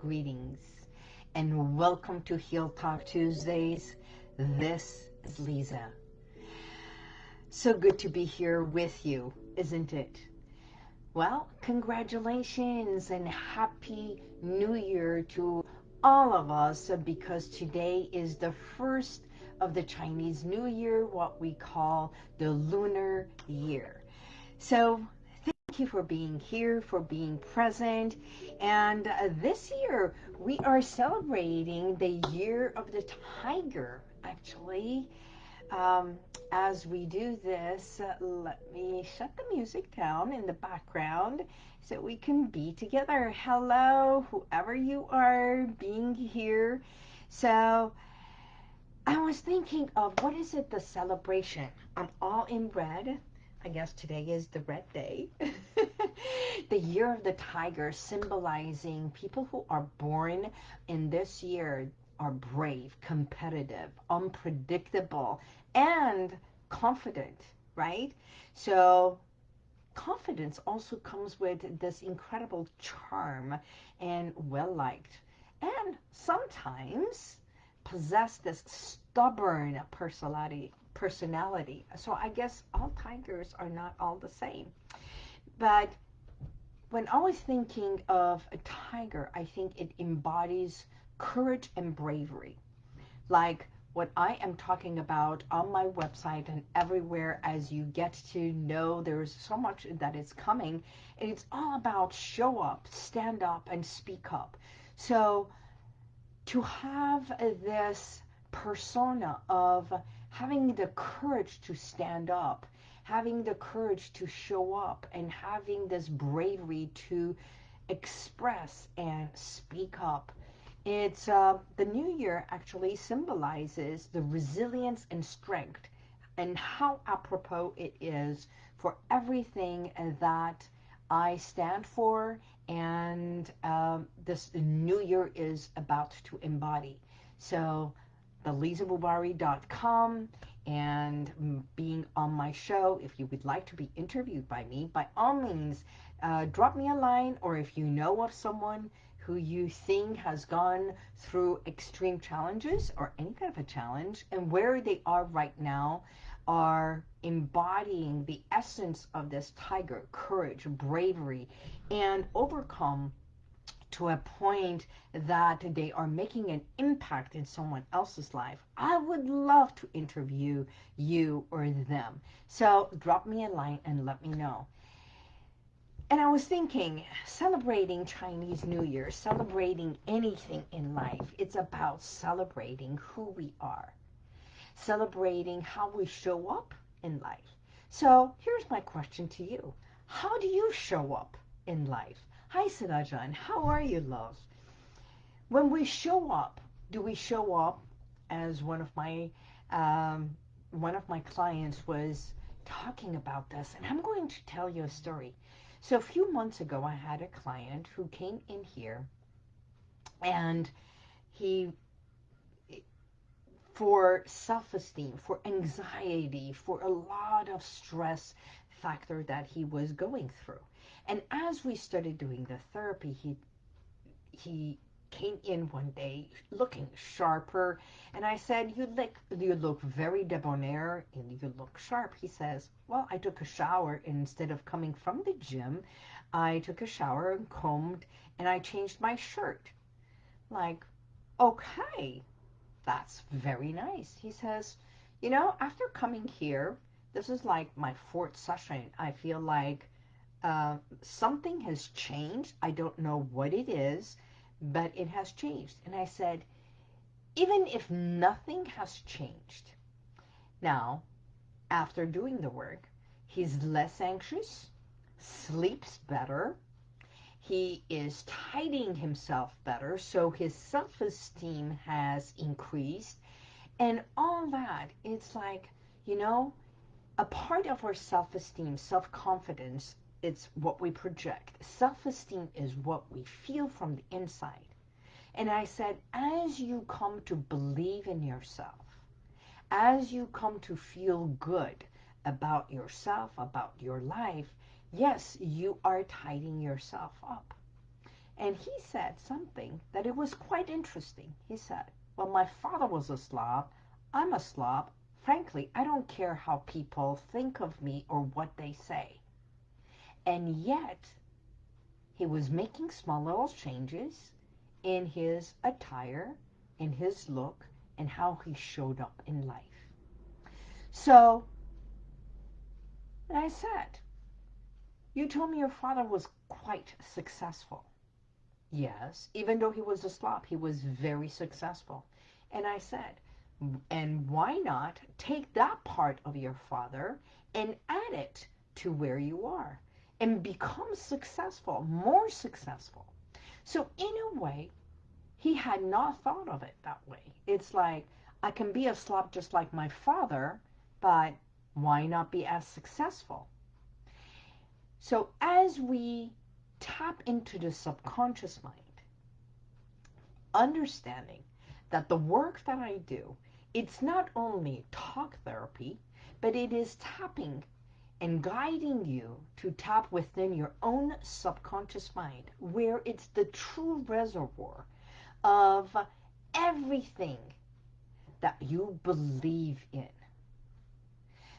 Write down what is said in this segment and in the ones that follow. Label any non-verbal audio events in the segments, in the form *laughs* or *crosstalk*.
greetings and welcome to Heal Talk Tuesdays. This is Lisa. So good to be here with you, isn't it? Well, congratulations and happy new year to all of us because today is the first of the Chinese New Year, what we call the lunar year. So you for being here, for being present. And uh, this year we are celebrating the year of the tiger, actually. Um, as we do this, uh, let me shut the music down in the background so we can be together. Hello, whoever you are being here. So I was thinking of what is it the celebration? I'm all in red. I guess today is the red day. *laughs* the year of the tiger symbolizing people who are born in this year are brave, competitive, unpredictable, and confident, right? So confidence also comes with this incredible charm and well-liked. And sometimes possess this stubborn personality personality. So I guess all tigers are not all the same. But when I was thinking of a tiger, I think it embodies courage and bravery. Like what I am talking about on my website and everywhere as you get to know there's so much that is coming. And it's all about show up, stand up, and speak up. So to have this persona of having the courage to stand up, having the courage to show up, and having this bravery to express and speak up. It's uh, the new year actually symbolizes the resilience and strength and how apropos it is for everything that I stand for and um, this new year is about to embody. So thelisabubari.com and being on my show. If you would like to be interviewed by me, by all means, uh, drop me a line or if you know of someone who you think has gone through extreme challenges or any kind of a challenge and where they are right now are embodying the essence of this tiger, courage, bravery, and overcome to a point that they are making an impact in someone else's life, I would love to interview you or them. So drop me a line and let me know. And I was thinking, celebrating Chinese New Year, celebrating anything in life, it's about celebrating who we are, celebrating how we show up in life. So here's my question to you. How do you show up in life? Hi, Sinajan. How are you, love? When we show up, do we show up as one of my um, one of my clients was talking about this, and I'm going to tell you a story. So a few months ago, I had a client who came in here, and he, for self-esteem, for anxiety, for a lot of stress factor that he was going through. And as we started doing the therapy, he he came in one day looking sharper. And I said you look you look very debonair and you look sharp. He says well I took a shower instead of coming from the gym I took a shower and combed and I changed my shirt. Like okay that's very nice he says you know after coming here this is like my fourth session I feel like uh, something has changed. I don't know what it is, but it has changed. And I said, even if nothing has changed, now, after doing the work, he's less anxious, sleeps better, he is tidying himself better, so his self-esteem has increased, and all that, it's like, you know, a part of our self-esteem, self-confidence it's what we project. Self-esteem is what we feel from the inside. And I said, as you come to believe in yourself, as you come to feel good about yourself, about your life, yes, you are tidying yourself up. And he said something that it was quite interesting. He said, Well, my father was a slob. I'm a slob. Frankly, I don't care how people think of me or what they say. And yet, he was making small little changes in his attire, in his look, and how he showed up in life. So, I said, You told me your father was quite successful. Yes, even though he was a Slav, he was very successful. And I said, and why not take that part of your father and add it to where you are and become successful, more successful. So in a way, he had not thought of it that way. It's like, I can be a Slav just like my father, but why not be as successful? So as we tap into the subconscious mind, understanding that the work that I do it's not only talk therapy, but it is tapping and guiding you to tap within your own subconscious mind, where it's the true reservoir of everything that you believe in.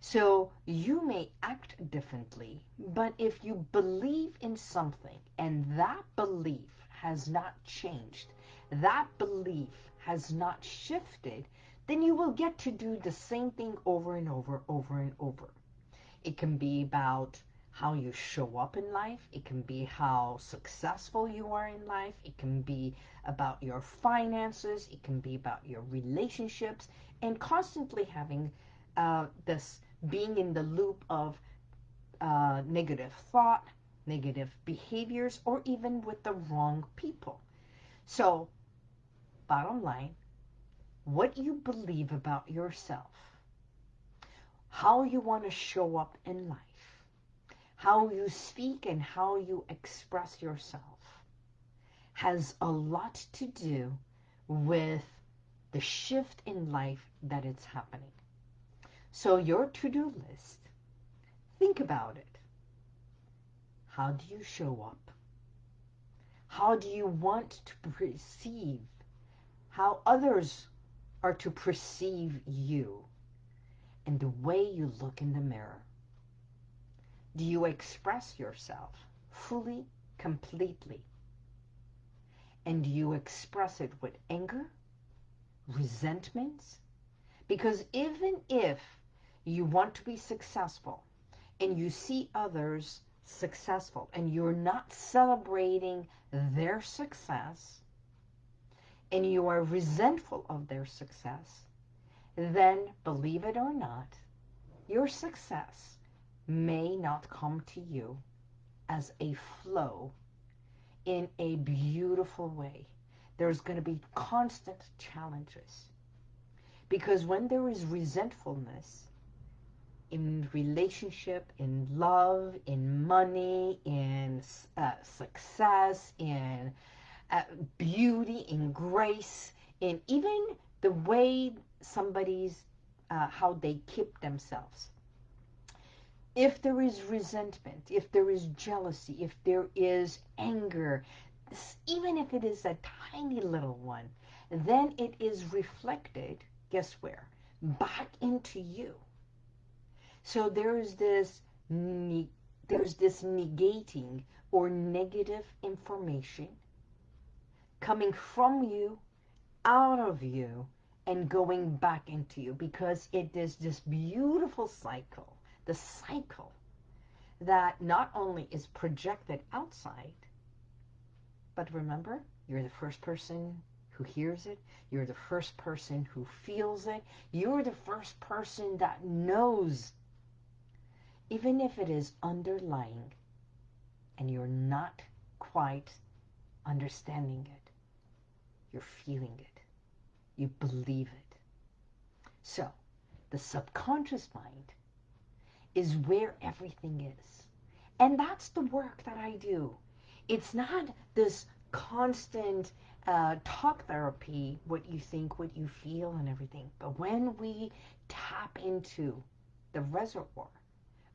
So you may act differently, but if you believe in something and that belief has not changed, that belief has not shifted, then you will get to do the same thing over and over, over and over. It can be about how you show up in life. It can be how successful you are in life. It can be about your finances. It can be about your relationships and constantly having uh, this being in the loop of uh, negative thought, negative behaviors, or even with the wrong people. So, bottom line, what you believe about yourself, how you want to show up in life, how you speak and how you express yourself has a lot to do with the shift in life that it's happening. So your to-do list, think about it. How do you show up? How do you want to perceive how others are to perceive you and the way you look in the mirror. Do you express yourself fully, completely? And do you express it with anger, resentments? Because even if you want to be successful and you see others successful and you're not celebrating their success, and you are resentful of their success, then believe it or not, your success may not come to you as a flow in a beautiful way. There's going to be constant challenges. Because when there is resentfulness in relationship, in love, in money, in uh, success, in uh, beauty, in grace, in even the way somebody's, uh, how they keep themselves. If there is resentment, if there is jealousy, if there is anger, even if it is a tiny little one, then it is reflected, guess where? Back into you. So there is this there's this negating or negative information coming from you, out of you, and going back into you because it is this beautiful cycle, the cycle that not only is projected outside, but remember, you're the first person who hears it. You're the first person who feels it. You're the first person that knows, even if it is underlying and you're not quite understanding it. You're feeling it. You believe it. So, the subconscious mind is where everything is. And that's the work that I do. It's not this constant uh, talk therapy, what you think, what you feel, and everything. But when we tap into the reservoir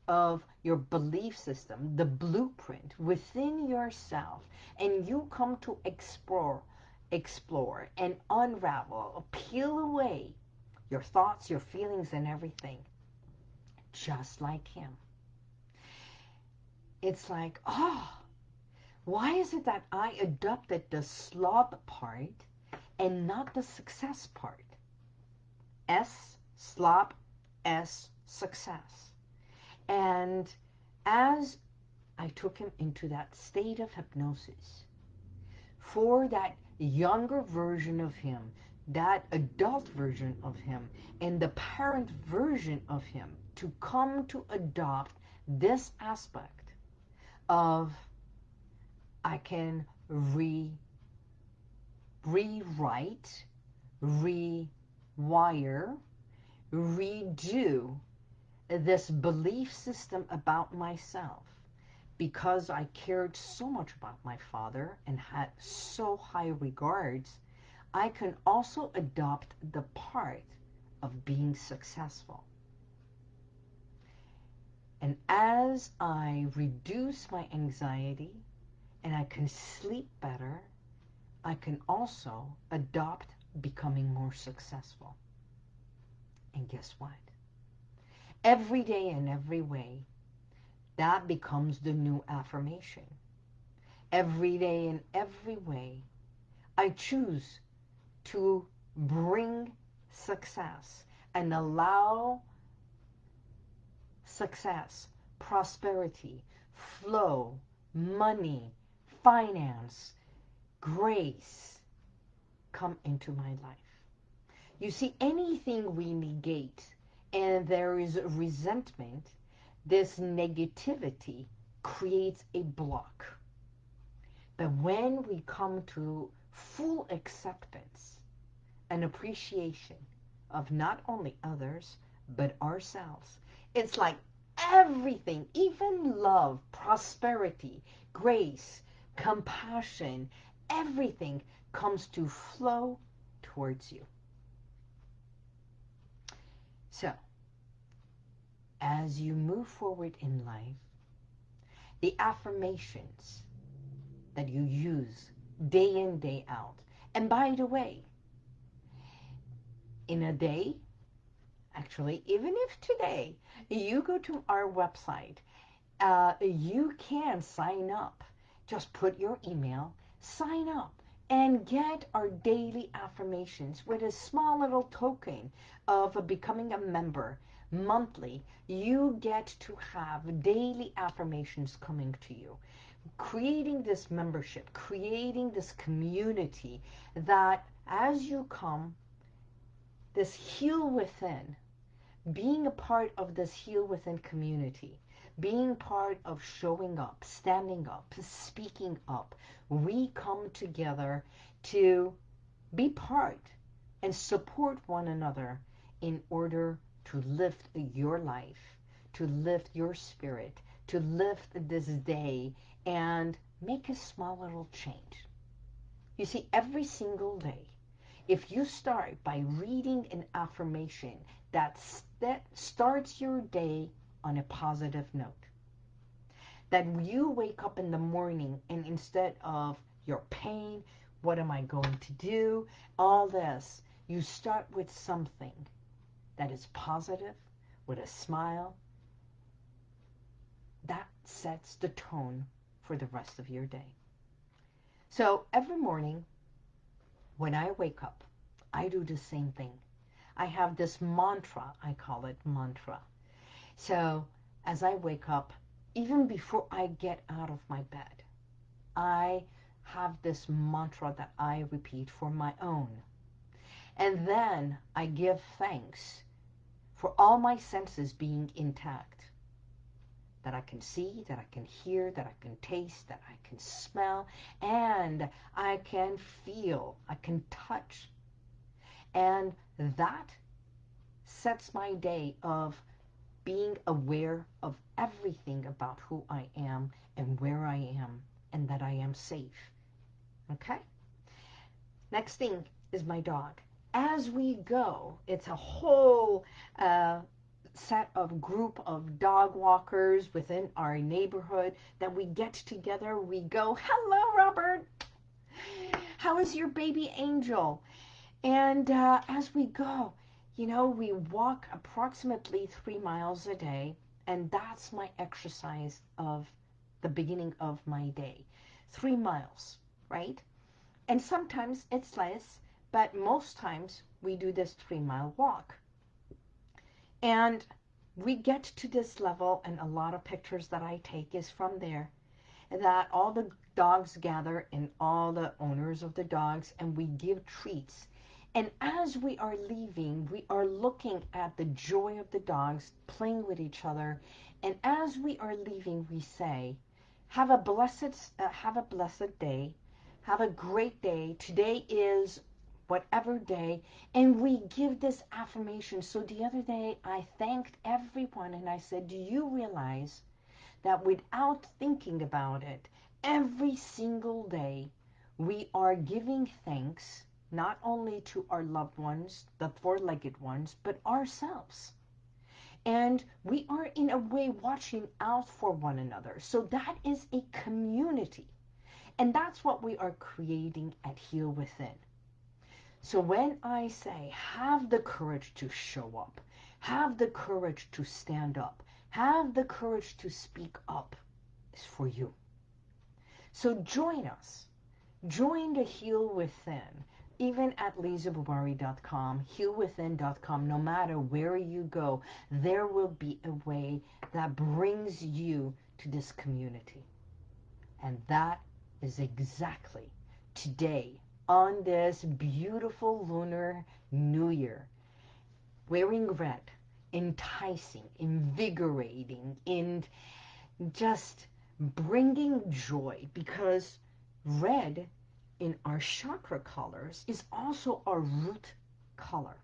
of your belief system, the blueprint within yourself, and you come to explore, explore and unravel, peel away your thoughts, your feelings, and everything, just like him. It's like, oh, why is it that I adopted the slob part and not the success part? S, slob, S, success. And as I took him into that state of hypnosis, for that younger version of him, that adult version of him, and the parent version of him to come to adopt this aspect of I can re rewrite, rewire, redo this belief system about myself because I cared so much about my father and had so high regards, I can also adopt the part of being successful. And as I reduce my anxiety and I can sleep better, I can also adopt becoming more successful. And guess what? Every day in every way, that becomes the new affirmation. Every day in every way, I choose to bring success and allow success, prosperity, flow, money, finance, grace come into my life. You see, anything we negate and there is resentment, this negativity creates a block. But when we come to full acceptance and appreciation of not only others, but ourselves, it's like everything, even love, prosperity, grace, compassion, everything comes to flow towards you. So, as you move forward in life, the affirmations that you use day in, day out. And by the way, in a day, actually, even if today you go to our website, uh, you can sign up. Just put your email, sign up, and get our daily affirmations with a small little token of becoming a member monthly. You get to have daily affirmations coming to you. Creating this membership, creating this community that as you come, this heal within, being a part of this heal within community, being part of showing up, standing up, speaking up, we come together to be part and support one another in order to lift your life, to lift your spirit, to lift this day and make a small little change. You see, every single day, if you start by reading an affirmation that, that starts your day on a positive note, that you wake up in the morning and instead of your pain, what am I going to do, all this, you start with something that is positive, with a smile, that sets the tone for the rest of your day. So every morning when I wake up, I do the same thing. I have this mantra, I call it mantra. So as I wake up, even before I get out of my bed, I have this mantra that I repeat for my own. And then I give thanks for all my senses being intact. That I can see, that I can hear, that I can taste, that I can smell, and I can feel, I can touch. And that sets my day of being aware of everything about who I am and where I am and that I am safe. Okay? Next thing is my dog. As we go, it's a whole uh, set of group of dog walkers within our neighborhood that we get together. We go, hello, Robert. How is your baby angel? And uh, as we go, you know, we walk approximately three miles a day, and that's my exercise of the beginning of my day. Three miles, right? And sometimes it's less, but most times we do this three mile walk. And we get to this level, and a lot of pictures that I take is from there, that all the dogs gather and all the owners of the dogs, and we give treats and as we are leaving, we are looking at the joy of the dogs playing with each other. And as we are leaving, we say, have a blessed, uh, have a blessed day. Have a great day. Today is whatever day. And we give this affirmation. So the other day, I thanked everyone and I said, do you realize that without thinking about it, every single day, we are giving thanks not only to our loved ones, the four-legged ones, but ourselves. And we are in a way watching out for one another. So that is a community. And that's what we are creating at Heal Within. So when I say have the courage to show up, have the courage to stand up, have the courage to speak up, is for you. So join us. Join the Heal Within even at lizaboubari.com, healwithin.com, no matter where you go, there will be a way that brings you to this community. And that is exactly today on this beautiful lunar new year, wearing red, enticing, invigorating, and just bringing joy because red in our chakra colors is also our root color.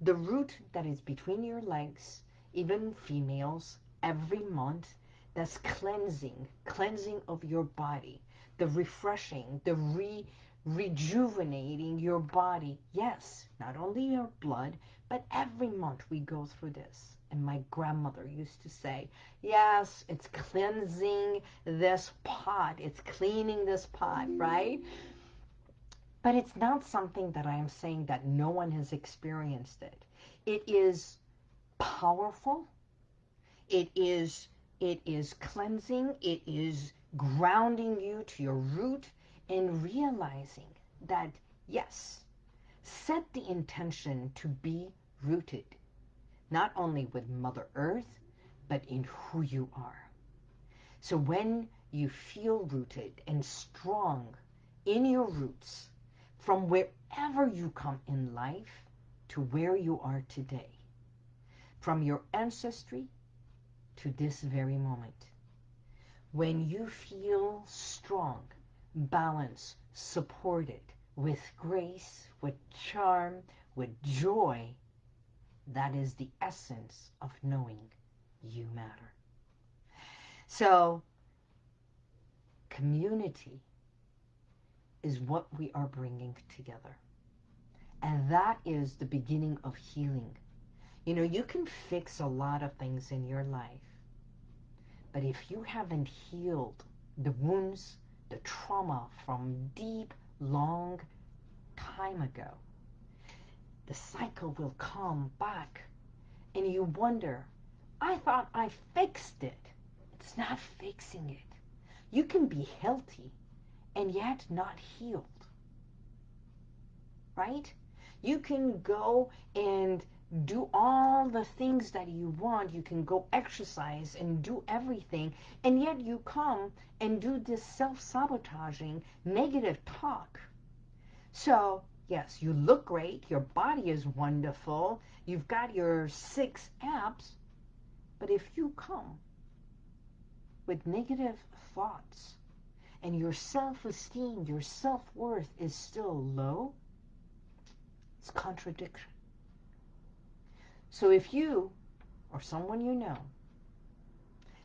The root that is between your legs, even females, every month, that's cleansing, cleansing of your body, the refreshing, the re rejuvenating your body. Yes, not only your blood, but every month we go through this. And my grandmother used to say, yes, it's cleansing this pot. It's cleaning this pot, mm-hmm. right? But it's not something that I am saying that no one has experienced it. It is powerful. It is, it is cleansing. It is grounding you to your root and realizing that, yes, set the intention to be rooted not only with Mother Earth, but in who you are. So when you feel rooted and strong in your roots, from wherever you come in life to where you are today, from your ancestry to this very moment, when you feel strong, balanced, supported, with grace, with charm, with joy, that is the essence of knowing you matter. So, community is what we are bringing together. And that is the beginning of healing. You know, you can fix a lot of things in your life. But if you haven't healed the wounds, the trauma from deep, long time ago, the cycle will come back and you wonder, I thought I fixed it. It's not fixing it. You can be healthy and yet not healed. Right? You can go and do all the things that you want. You can go exercise and do everything. And yet you come and do this self-sabotaging negative talk. So Yes, you look great. Your body is wonderful. You've got your six abs. But if you come with negative thoughts and your self-esteem, your self-worth is still low, it's contradiction. So if you or someone you know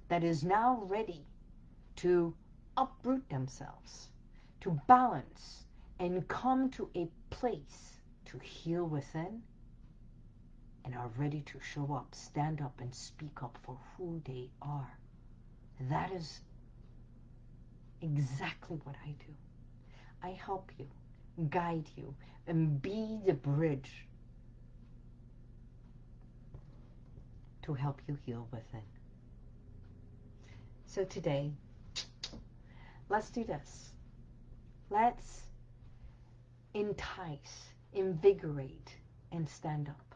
that is now ready to uproot themselves, to balance, and come to a place to heal within and are ready to show up, stand up, and speak up for who they are. That is exactly what I do. I help you, guide you, and be the bridge to help you heal within. So today, let's do this. Let's entice, invigorate, and stand up.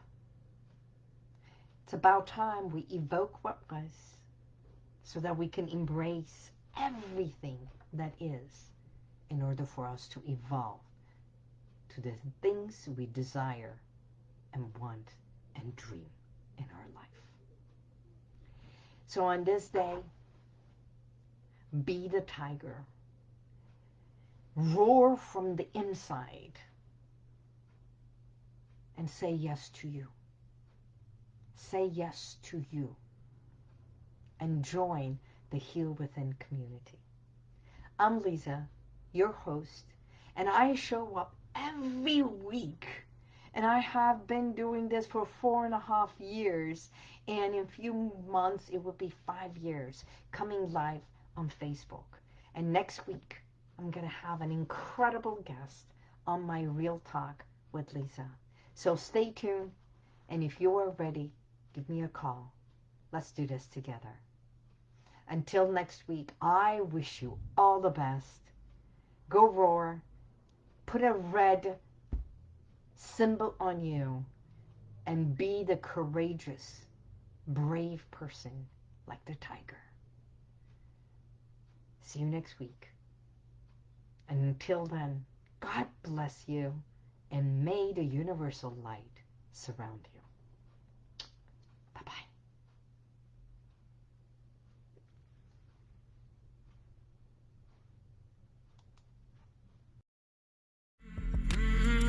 It's about time we evoke what was so that we can embrace everything that is in order for us to evolve to the things we desire and want and dream in our life. So on this day, be the tiger. Roar from the inside and say yes to you. Say yes to you and join the Heal Within community. I'm Lisa, your host, and I show up every week. And I have been doing this for four and a half years. And in a few months, it will be five years coming live on Facebook. And next week, I'm going to have an incredible guest on my Real Talk with Lisa. So stay tuned. And if you are ready, give me a call. Let's do this together. Until next week, I wish you all the best. Go roar. Put a red symbol on you and be the courageous, brave person like the tiger. See you next week. Until then, God bless you and may the universal light surround you. Bye-bye.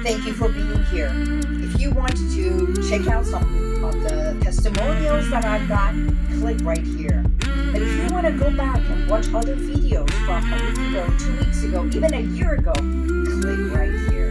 Thank you for being here. If you want to check out some of the testimonials that I've got, click right here. If you want to go back and watch other videos from a week ago, two weeks ago, even a year ago, click right here.